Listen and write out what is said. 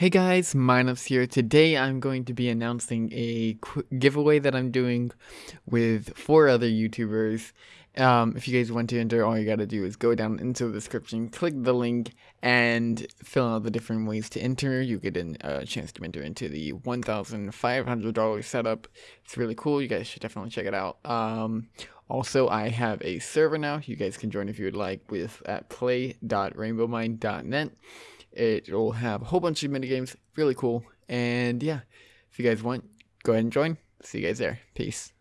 Hey guys, Minus here. Today I'm going to be announcing a giveaway that I'm doing with four other YouTubers. Um, if you guys want to enter, all you gotta do is go down into the description, click the link, and fill out the different ways to enter. You get a uh, chance to enter into the $1,500 setup. It's really cool. You guys should definitely check it out. Um, also, I have a server now. You guys can join if you would like with at play.rainbowmine.net. It will have a whole bunch of minigames, really cool. And yeah, if you guys want, go ahead and join. See you guys there. Peace.